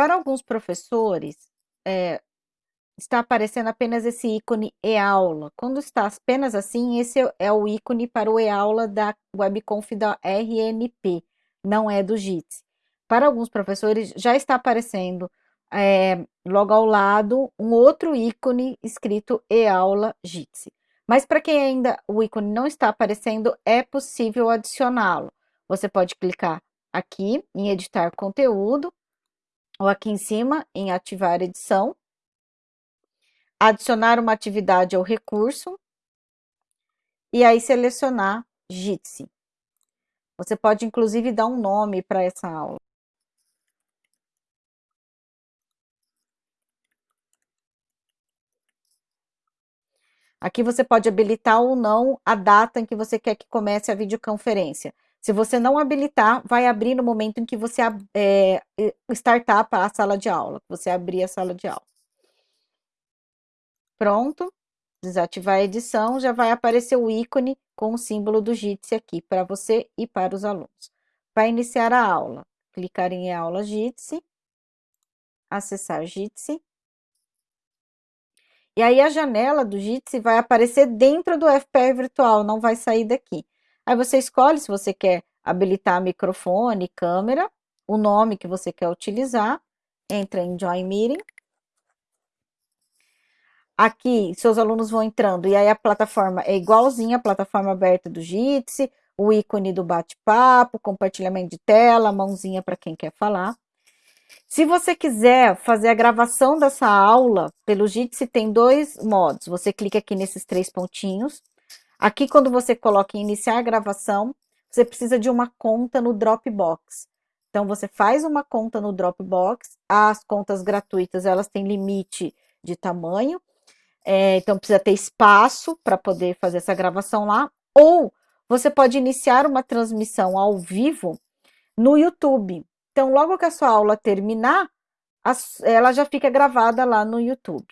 para alguns professores, é, está aparecendo apenas esse ícone e-aula. Quando está apenas assim, esse é o ícone para o e-aula da webconf da RNP, não é do Jitsi. Para alguns professores, já está aparecendo é, logo ao lado um outro ícone escrito e-aula. Mas para quem ainda o ícone não está aparecendo, é possível adicioná-lo. Você pode clicar aqui em editar conteúdo, ou aqui em cima em ativar edição, adicionar uma atividade ao recurso e aí selecionar Jitsi. Você pode inclusive dar um nome para essa aula. Aqui você pode habilitar ou não a data em que você quer que comece a videoconferência. Se você não habilitar, vai abrir no momento em que você é, startar para a sala de aula, você abrir a sala de aula. Pronto, desativar a edição, já vai aparecer o ícone com o símbolo do Jitsi aqui para você e para os alunos. Para iniciar a aula, clicar em aula Jitsi, acessar Jitsi. E aí a janela do Jitsi vai aparecer dentro do FPR virtual, não vai sair daqui. Aí você escolhe se você quer habilitar microfone, câmera, o nome que você quer utilizar, entra em Join Meeting, Aqui, seus alunos vão entrando, e aí a plataforma é igualzinha a plataforma aberta do Jitsi, o ícone do bate-papo, compartilhamento de tela, mãozinha para quem quer falar. Se você quiser fazer a gravação dessa aula pelo Jitsi, tem dois modos. Você clica aqui nesses três pontinhos. Aqui, quando você coloca em iniciar a gravação, você precisa de uma conta no Dropbox. Então, você faz uma conta no Dropbox. As contas gratuitas, elas têm limite de tamanho. É, então precisa ter espaço para poder fazer essa gravação lá. Ou você pode iniciar uma transmissão ao vivo no YouTube. Então, logo que a sua aula terminar, ela já fica gravada lá no YouTube.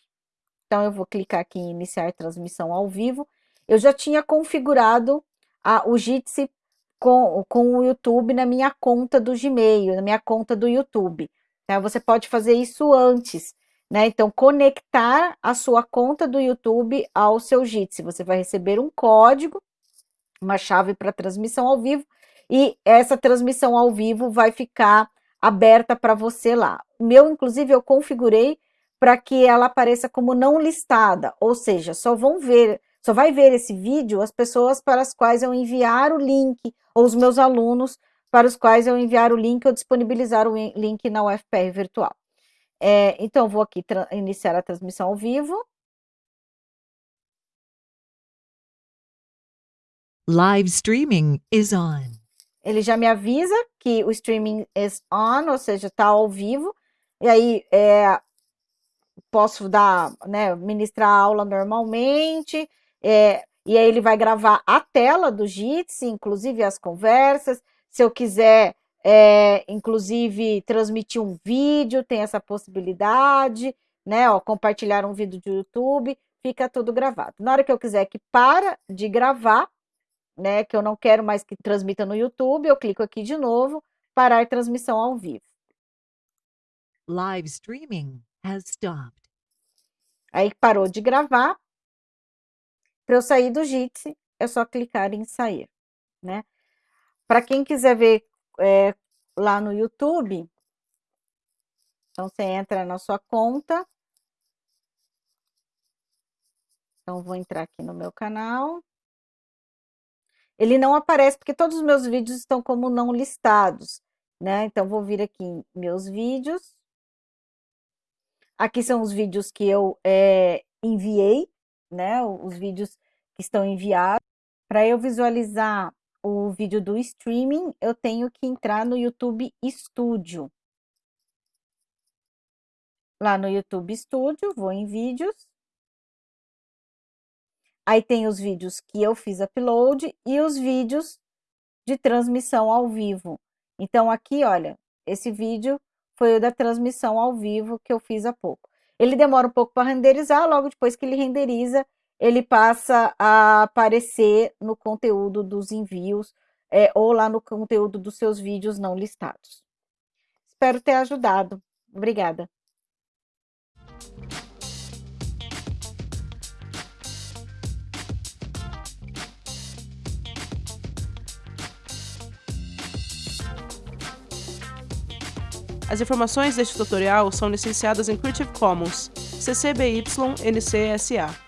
Então, eu vou clicar aqui em iniciar transmissão ao vivo. Eu já tinha configurado a, o Jitsi com, com o YouTube na minha conta do Gmail, na minha conta do YouTube. Então, você pode fazer isso antes né? Então, conectar a sua conta do YouTube ao seu Jitsi. Você vai receber um código, uma chave para transmissão ao vivo, e essa transmissão ao vivo vai ficar aberta para você lá. O meu, inclusive, eu configurei para que ela apareça como não listada, ou seja, só vão ver, só vai ver esse vídeo as pessoas para as quais eu enviar o link, ou os meus alunos para os quais eu enviar o link ou disponibilizar o link na UFPR virtual. É, então, vou aqui iniciar a transmissão ao vivo. Live streaming is on. Ele já me avisa que o streaming is on, ou seja, está ao vivo. E aí, é, posso dar, né, ministrar a aula normalmente. É, e aí ele vai gravar a tela do Jitsi, inclusive as conversas. Se eu quiser é, inclusive transmitir um vídeo, tem essa possibilidade, né? Ó, compartilhar um vídeo do YouTube, fica tudo gravado. Na hora que eu quiser que para de gravar, né? Que eu não quero mais que transmita no YouTube, eu clico aqui de novo, parar transmissão ao vivo. Live streaming has stopped. Aí parou de gravar. Para eu sair do Jitsi, é só clicar em sair, né? Para quem quiser ver é, lá no YouTube. Então, você entra na sua conta. Então, vou entrar aqui no meu canal. Ele não aparece porque todos os meus vídeos estão como não listados, né? Então, vou vir aqui em meus vídeos. Aqui são os vídeos que eu é, enviei, né? Os vídeos que estão enviados. Para eu visualizar o vídeo do streaming, eu tenho que entrar no YouTube Studio. Lá no YouTube Studio, vou em vídeos. Aí tem os vídeos que eu fiz upload e os vídeos de transmissão ao vivo. Então aqui, olha, esse vídeo foi o da transmissão ao vivo que eu fiz há pouco. Ele demora um pouco para renderizar, logo depois que ele renderiza, ele passa a aparecer no conteúdo dos envios é, ou lá no conteúdo dos seus vídeos não listados. Espero ter ajudado. Obrigada. As informações deste tutorial são licenciadas em Creative Commons, CC BY NC SA.